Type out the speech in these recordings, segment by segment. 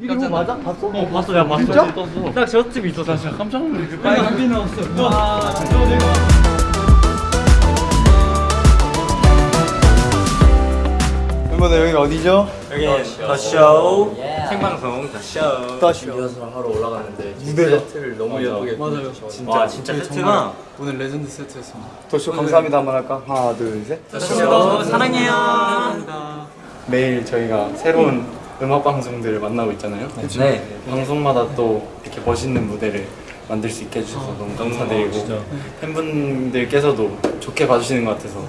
이거 맞아? 봤어? 어. 봤어. 내가 봤어 진짜? 떴어 딱 저쯤 있어 사실. 깜짝 놀랐어 빨리 나왔어. 와. 멤버들 여기 어디죠? 여기는 더쇼. 생방송 더쇼. 더쇼. 리허설 하러 올라갔는데 무대가? 세트를 너무 예쁘게 맞아요. 진짜. 와 진짜 세트가 오늘 레전드 세트였습니다. 더쇼 감사합니다. 한번 할까? 하나 둘셋. 더쇼. 사랑해요. 매일 저희가 새로운 음악 방송들을 만나고 있잖아요. 네. 방송마다 또 이렇게 멋있는 무대를 만들 수 있게 해주셔서 너무 감사드리고 팬분들께서도 좋게 봐주시는 것 같아서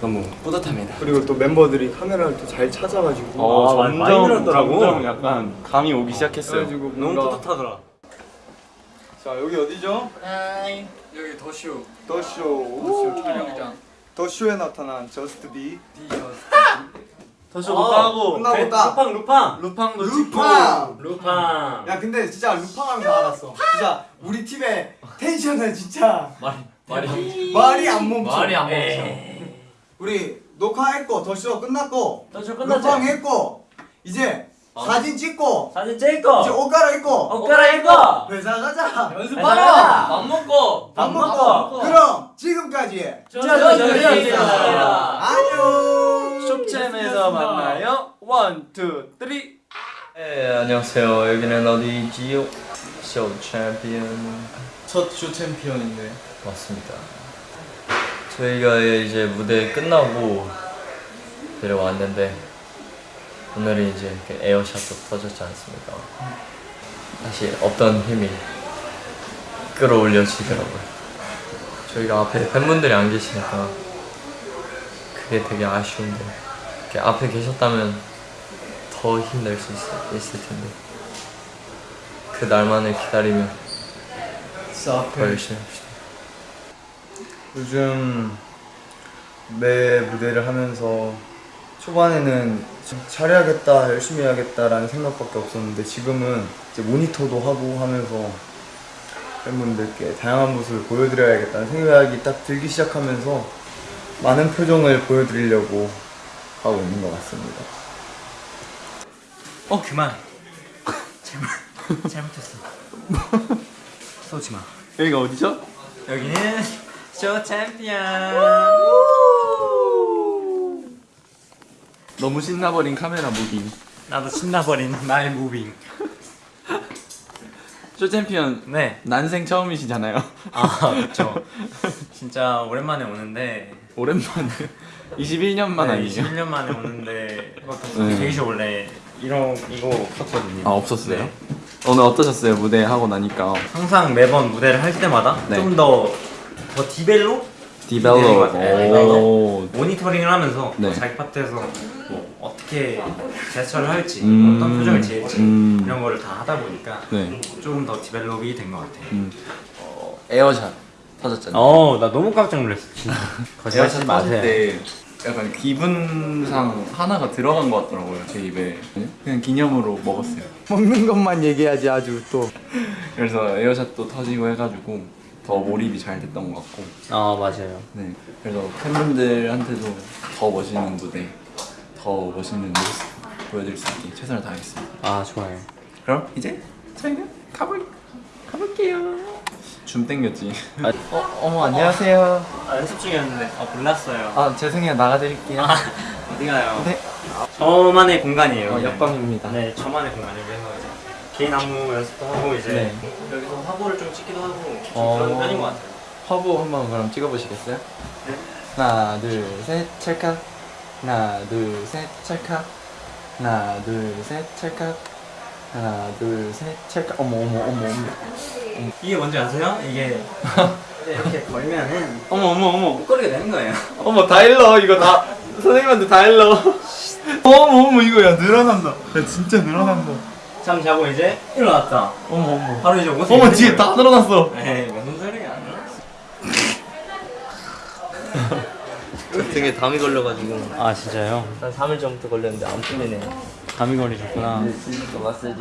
너무 뿌듯합니다. 그리고 또 멤버들이 카메라를 또 잘 찾아가지고 어, 아, 많이 늘었더라고. 점점 약간 감이 오기 시작했어요. 그래가지고 너무 뿌듯하더라. 자 여기 어디죠? 여기 더쇼. 더쇼. 더쇼 촬영장. 더쇼에 나타난 저스트 비 더쇼 루팡하고. 끝나고 딱. 루팡 루팡. 루팡도 루팡! 루팡. 야 근데 진짜 루팡 하면서 알았어. 진짜 우리 팀의 텐션은 진짜 말이 말이 안 멈춰. 말이 안 멈춰. 에이. 우리 녹화했고 더쇼 끝났고 더쇼 루팡 끝났지? 했고 이제 사진 찍고 사진 찍고. 이제 옷 갈아입고. 옷 갈아입고. 회사 가자. 연습하러 밥 먹고. 밥 먹고. 그럼 지금까지 저저저저 안녕. 쇼 챔에서 만나요. one, two, three 네 안녕하세요. 여기는 어디지요 쇼 챔피언. 첫쇼 챔피언인데. 맞습니다. 저희가 이제 무대 끝나고 내려왔는데 오늘은 이제 air shot도 터졌지 않습니까? 다시 없던 힘이 끌어올려지더라고요. 저희가 앞에 팬분들이 안 계시니까 그게 되게 아쉬운데 이렇게 앞에 계셨다면 더 힘낼 수 있, 있을 텐데. 그 날만을 기다리며 더 열심히 합시다. 요즘 매 무대를 하면서 초반에는 좀 잘해야겠다, 열심히 해야겠다라는 생각밖에 없었는데 지금은 이제 모니터도 하고 하면서 팬분들께 다양한 모습을 보여드려야겠다는 생각이 딱 들기 시작하면서 많은 표정을 보여드리려고 하고 있는 것 같습니다. 어 그만 잘못 잘못했어 쏘지 마 여기가 어디죠? 여기는 쇼 챔피언 너무 신나버린 카메라 moving. 나도 신나버린 나의 moving 쇼 챔피언 네 난생 처음이시잖아요. 아, 그렇죠. 진짜 오랜만에 오는데 오랜만에 21년 만 네, 아니에요? 21년 만에 오는데 네. 대기실 원래 이런 이거 없었거든요. 아 없었어요? 네. 오늘 어떠셨어요? 무대 하고 나니까 항상 매번 무대를 할 때마다 네. 좀더더 develo develop 네, 오 모니터링을 하면서 네. 자기 파트에서 뭐 어떻게 제스처를 할지 음. 어떤 표정을 지을지 음. 이런 거를 다 하다 보니까 네. 조금 더 develop이 된 것 같아요. 음. 어, 에어샷 터졌잖아요. 어, 나 너무 깜짝 놀랐어. 진짜. 에어샷 터질 때 약간 기분상 하나가 들어간 것 같더라고요 제 입에 그냥 기념으로 먹었어요. 먹는 것만 얘기하지 아주 또. 그래서 에어샷도 터지고 해가지고 더 몰입이 잘 됐던 것 같고. 아 맞아요. 네. 그래서 팬분들한테도 더 멋있는 무대, 더 멋있는 모습 보여드릴 수 있게 최선을 다하겠습니다. 아 좋아요. 그럼 이제 저희는 가볼 가볼게요. 줌 땡겼지. 어 어머 안녕하세요. 아, 연습 중이었는데 아 몰랐어요. 아 죄송해요 나가드릴게요. 어디 가요? 네. 저만의 공간이에요. 어, 네. 옆방입니다. 네, 저만의 공간이에요. 그래서 이제 개인 안무 연습도 하고 이제 네. 여기서 화보를 좀 찍기도 하고 좀 어. 그런 편인 것 같아요. 화보 한번 그럼 찍어보시겠어요? 네. 하나 둘셋 찰칵. 하나 둘셋 찰칵. 하나 둘셋 찰칵. 하나 둘셋 찰칵. 어머 어머 어머 어머. 이게 뭔지 아세요? 이게 이렇게 걸면은 어머 어머 어머. 목걸이가 되는 거예요. 어머 다 일러 이거 다 선생님한테 다 일러. 어머 어머 이거 야 늘어난다. 야 진짜 늘어난다. 잠 자고 이제 일어났다. 어머 어머. 바로 이제 옷을 어머 뒤에. 다 늘어났어. 에이 무슨 소리야? 등에 담이 걸려가지고 아 진짜요? 한 3일 전부터 걸렸는데 안 풀리네 감이 걸리셨구나. 진짜 마사지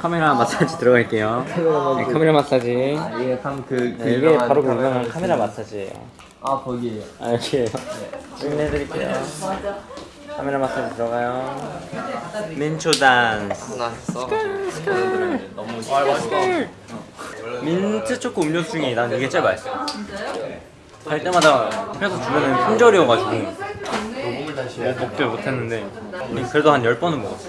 카메라 마사지 들어갈게요. 네, 카메라 마사지. 이게 참그 네, 이게 바로 그 유명한 카메라 마사지예요. 아 거기에요 아 여기에요. 확인해드릴게요. 카메라 마스터 들어가요. 민초 단스. 나 했어. 오늘들은 너무 아 맛있다. 민트 초코 음료수 중에 난 이게 제일 맛있어. 갈 때마다 회사 주변에 품절이어가지고 뭐 먹지 못했는데 그래도 한 10번은 먹었어.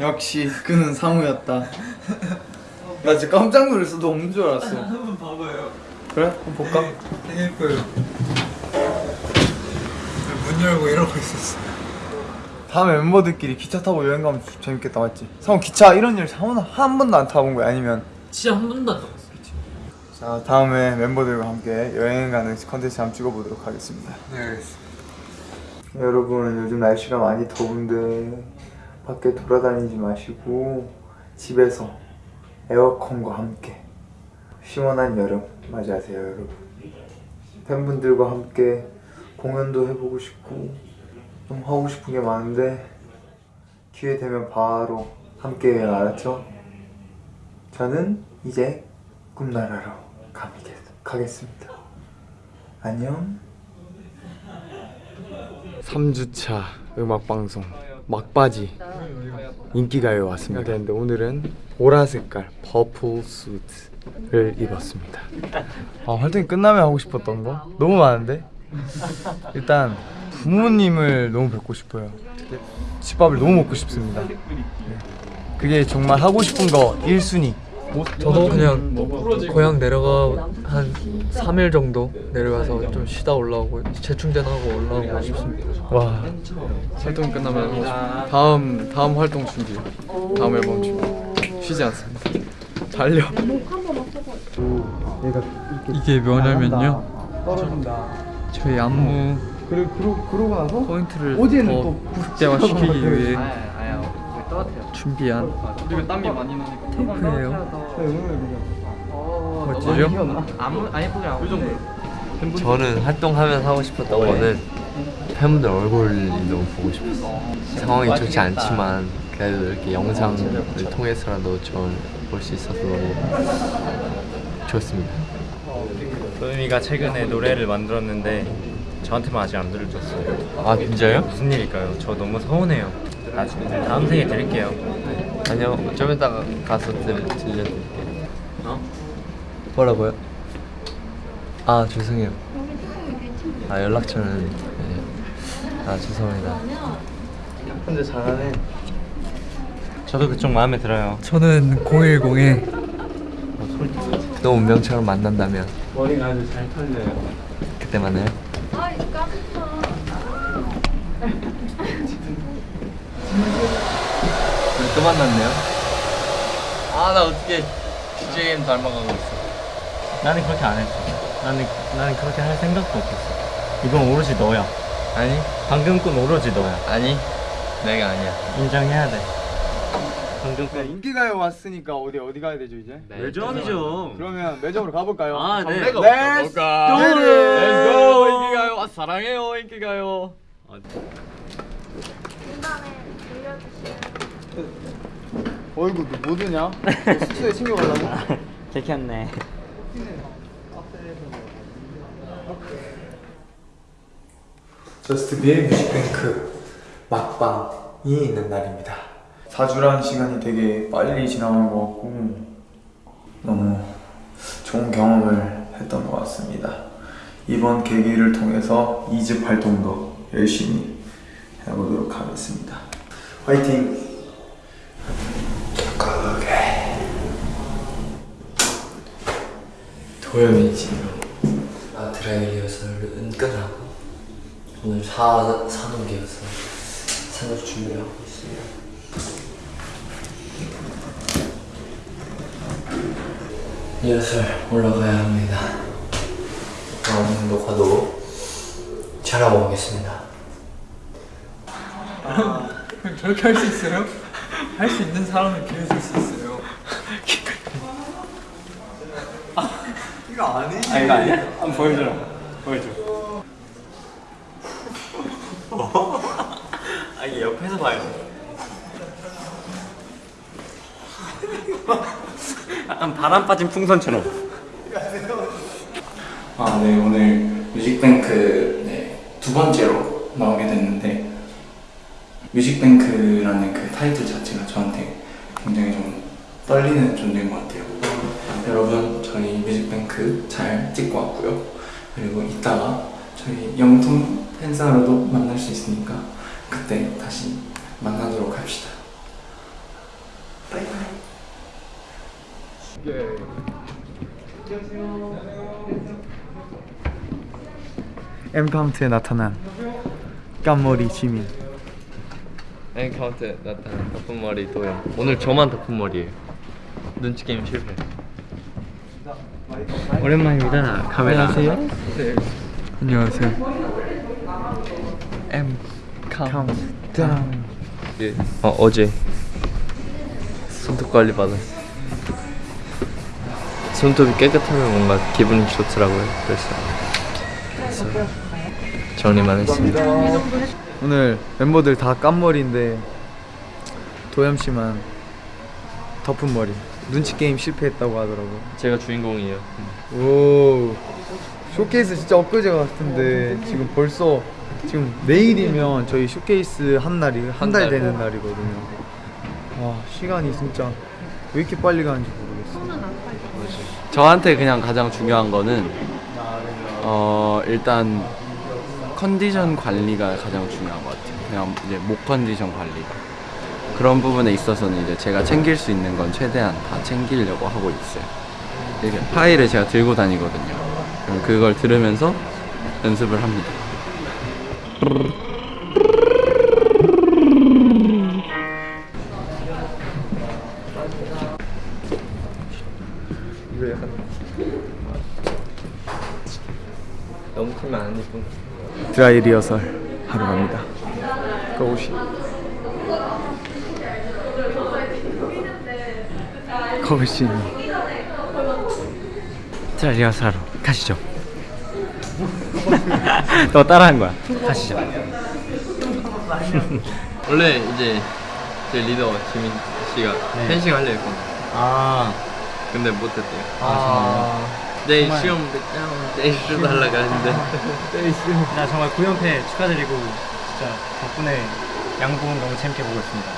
역시 그는 상우였다. 나 진짜 깜짝 놀랐어. 너 없는 줄 알았어. 한번 봐봐요. 그래? 한번 볼까? 되게 예뻐요. 문 열고 이러고 있었어. 다음에 멤버들끼리 기차 타고 여행 가면 재밌겠다 맞지? 상우 기차 이런 일 한, 번도- 한 번도 안 타본 거야 아니면? 진짜 한 번도 안 타봤어. 자 다음에 멤버들과 함께 여행 가는 컨텐츠 한번 찍어보도록 하겠습니다 네, 알겠습니다. 여러분 요즘 날씨가 많이 더운데 밖에 돌아다니지 마시고 집에서 에어컨과 함께 시원한 여름 맞이하세요 여러분 팬분들과 함께 공연도 해보고 싶고 좀 하고 싶은 게 많은데 기회 되면 바로 함께 해요 알았죠? 저는 이제 꿈나라로 가겠, 가겠습니다. 안녕. 3주차 음악방송 막바지 인기가요에 왔습니다. 근데 오늘은 보라 색깔 퍼플 수트를 입었습니다. 아 활동이 끝나면 하고 싶었던 거? 너무 많은데? 일단 부모님을 너무 뵙고 싶어요. 집밥을 너무 먹고 싶습니다. 네. 그게 정말 하고 싶은 거 1순위 저도 그냥 고향 내려가 한 3일 정도 내려가서 좀 쉬다 올라오고 재충전하고 올라오고 싶습니다. 와 활동 끝나면 다음 다음 활동 준비, 다음 앨범 준비. 쉬지 않습니다. 달려. 이게 뭐냐면요. 저희 안무 그리고 그러, 그러고 나서 포인트를 어제는 더또 극대화시키기 위해 아, 준비한 그리고 땀이 많이 나니까. 테이프예요. 어, 멋지죠? 저는 활동하면 하고 싶었던 거는 팬분들 얼굴이 너무 보고 싶었어. 상황이 좋지 않지만 그래도 이렇게 영상을 통해서라도 저를 볼수 있어서 너무 좋습니다. 소유미가 최근에 노래를 만들었는데 저한테만 아직 안 들려줬어요. 아 진짜요? 무슨 일일까요? 저 너무 서운해요. 나중에 다음 생에 드릴게요. 아니요 좀 이따가 가서 들, 들려드릴게요. 어? 뭐라고요? 아 죄송해요. 아 연락처는 네. 아 죄송합니다. 근데 잘하네 저도 그쪽 마음에 들어요. 저는 010에 또 운명처럼 만난다면 머리가 아주 잘 털려요. 그때 만나요. 또 만났네요. 아 나 어떻게 DY 닮아가고 있어. 나는 그렇게 안 했어. 나는 나는 그렇게 할 생각도 없었어. 이건 오로지 너야. 아니 방금 건 오로지 너야. 아니 내가 아니야. 인정해야 돼. 방금 건 인기가요 왔으니까 어디 어디 가야 되죠 이제? 매점이죠. 그러면 매점으로 가볼까요? 아, 네. Let's? Go! Let's go 인기가요. 아, 사랑해요 인기가요. 어이구 너뭐 드냐? 너 숙소에 챙겨가려고? 들켰네. JUST B의 뮤직뱅크 막방이 있는 날입니다 4주라는 시간이 되게 빨리 지나간 것 같고 너무 좋은 경험을 했던 것 같습니다 이번 계기를 통해서 2집 활동도 열심히 해보도록 하겠습니다 화이팅! 도겸이 지금 아드라이 리허설을 은근하고 오늘 사, 산옥이어서 산옥 준비하고 있습니다 리허설 올라가야 합니다. 다음 녹화도 잘 하고 오겠습니다 저렇게 할 수 있어요? 할 수 있는 사람을 기회 줄 수 있어요. 아 이거 아니야? 한번 보여줘라. 보여줘. 아 이게 옆에서 봐요. 약간 바람 빠진 풍선처럼. 아, 네, 오늘 뮤직뱅크 네, 두 번째로 나오게 됐는데 뮤직뱅크라는 그 타이틀 자체가 저한테 굉장히 좀 떨리는 존재인 것 같아요. 여러분, 저희 뮤직뱅크 잘 찍고 왔고요. 그리고 이따가 저희 영통 팬사로도 만날 수 있으니까 그때 다시 만나도록 합시다. Bye bye. 엠카운트에 나타난 깜머리 지민 엠카운트 나타난 덮은 머리 도염. 오늘 저만 덮은 머리예요. 눈치 게임 실패. 오랜만입니다. 카메라. 안녕하세요. 안녕하세요 엠 카운트다운 예. 어 어제 손톱 관리 받았어. 손톱이 깨끗하면 뭔가 기분이 좋더라고요. 그래서 그래서 정리만 했습니다. 오늘 멤버들 다 깜머리인데 도염 씨만 덮은 머리 눈치 게임 실패했다고 하더라고요 제가 주인공이에요. 오 쇼케이스 진짜 엊그제 같은데 지금 벌써 지금 내일이면 저희 쇼케이스 한 날이 한달 달. 되는 날이거든요. 와 시간이 진짜 왜 이렇게 빨리 가는지 모르겠어. 저한테 그냥 가장 중요한 거는 어 일단 컨디션 관리가 가장 중요한 것 같아요. 그냥 이제 목 컨디션 관리가 그런 부분에 있어서는 이제 제가 챙길 수 있는 건 최대한 다 챙기려고 하고 있어요. 이렇게 파일을 제가 들고 다니거든요. 그걸 들으면서 연습을 합니다. 드라이 리허설 하러 갑니다. 그 옷이 거울씨 자 리허설하러 가시죠. 너 따라한 거야. 가시죠. 원래 이제 제 리더 지민 씨가 펜싱 하려 했거든. 아. 근데 못했대요. 아. 내일 시험 내일 시험 하려고 하는데. 나 정말 9연패 축하드리고 진짜 덕분에 양궁 너무 재밌게 보고 있습니다.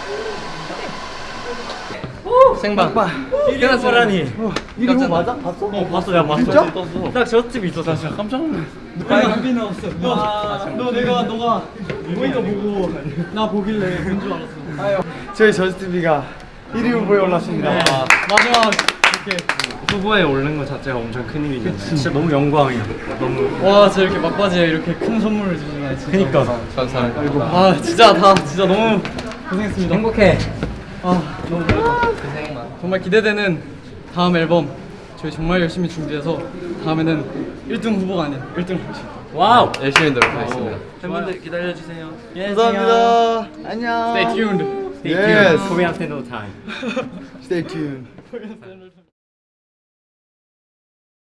생방. 일어나라니. 이거 뭐 맞아? 봤어? 어 봤어. 내가 봤어. 진짜? 딱저 집이 있어. 나 진짜 깜짝 놀랐어. 빨간비 나왔어. 너 내가 너가 보니까 보고 나 보길래 본 줄 알았어. 저희 저스트비가 1위 후보에 올랐습니다. 마지막 후보에 오른 것 자체가 엄청 큰 일이잖아요. 진짜 너무 영광이야. 너무. 와 진짜 이렇게 막바지에 이렇게 큰 선물을 주시면 진짜. 그니까. 감사합니다. 아 진짜 다 진짜 너무 고생했습니다. 행복해. 아 너무 고생만 정말 기대되는 다음 앨범 저희 정말 열심히 준비해서 다음에는 1등 후보가 아닌 1등을 할수 있도록 Wow! 열심히 노력하겠습니다. 팬분들 기다려주세요. 감사합니다. 안녕. Stay tuned. Yes. Korean Stand No Time. Stay tuned.